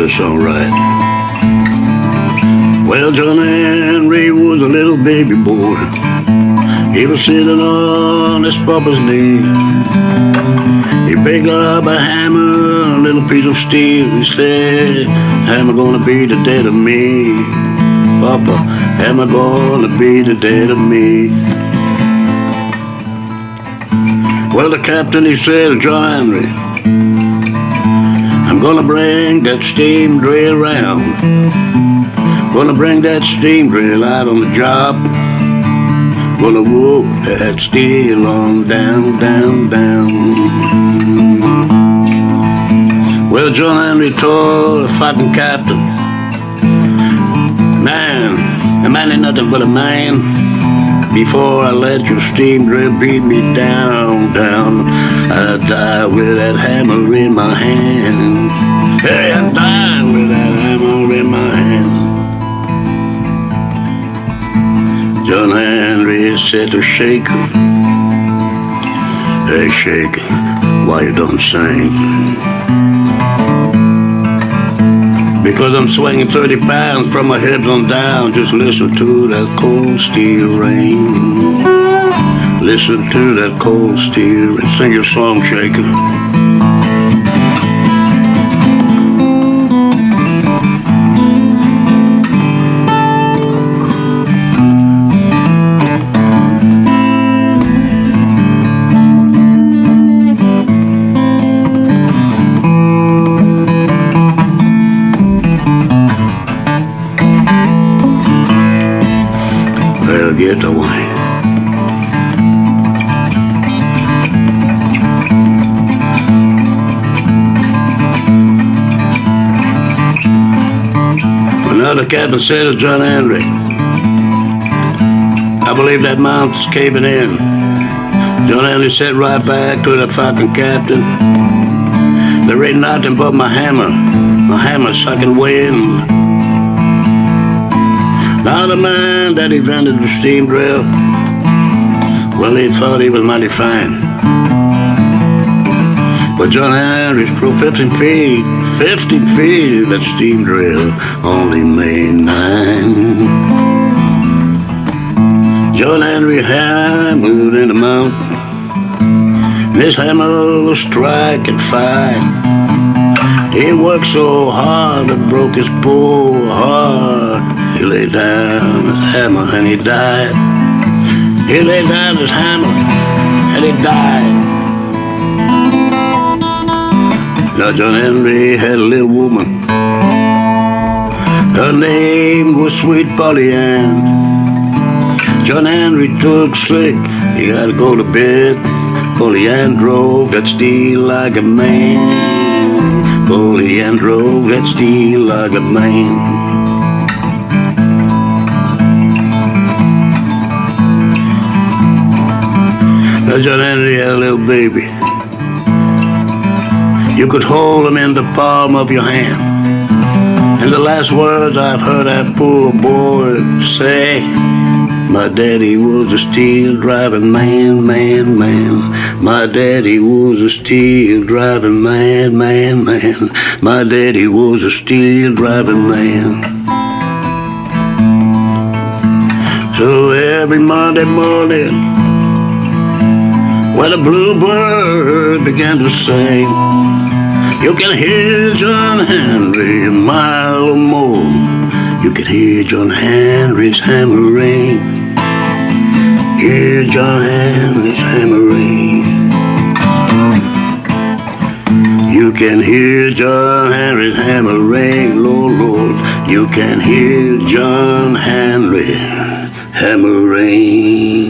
this song right. Well, John Henry was a little baby boy. He was sitting on his papa's knee. He picked up a hammer, a little piece of steel. He said, Hammer gonna be the death of me. Papa, hammer gonna be the death of me. Well, the captain, he said, John Henry, I'm gonna bring that steam drill round. Gonna bring that steam drill out on the job. Gonna whoop that steel on down, down, down. Well, John Henry told the fucking captain, Man, a man ain't nothing but a man. Before I let your steam drill beat me down, down, I die with that hammer in my hand. Hey, I die with that hammer in my hand. John Henry said to Shaker, Hey Shaker, why you don't sing? Because I'm swinging 30 pounds from my hips on down. Just listen to that cold steel rain. Listen to that cold steel rain. Sing your song, Shaker. Get away. Another captain said to John Henry, I believe that mountain's caving in. John Henry said right back to the fucking captain, there ain't nothing but my hammer, my hammer sucking wind. Now the man that invented the steam drill, well, he thought he was mighty fine. But John Henry's threw 15 feet, 15 feet that steam drill only made nine. John Henry hammered in the mountain. This hammer was striking fine. He worked so hard it broke his poor heart. He laid down his hammer and he died. He laid down his hammer and he died. Now John Henry had a little woman. Her name was Sweet Polly Ann. John Henry took sick. He to go to bed. Polly Ann drove that steel like a man. Polly Ann drove that steel like a man. Now John Henry had a little baby. You could hold him in the palm of your hand. And the last words I've heard that poor boy say, my daddy was a steel driving man, man, man. My daddy was a steel driving man, man, man. My daddy was a steel driving man. So every Monday morning, when the bluebird began to sing, you can hear John Henry a mile or more. You can hear John Henry's hammering. Hear John Henry's hammering. You can hear John Henry's hammering, Lord, Lord. You can hear John Henry hammering.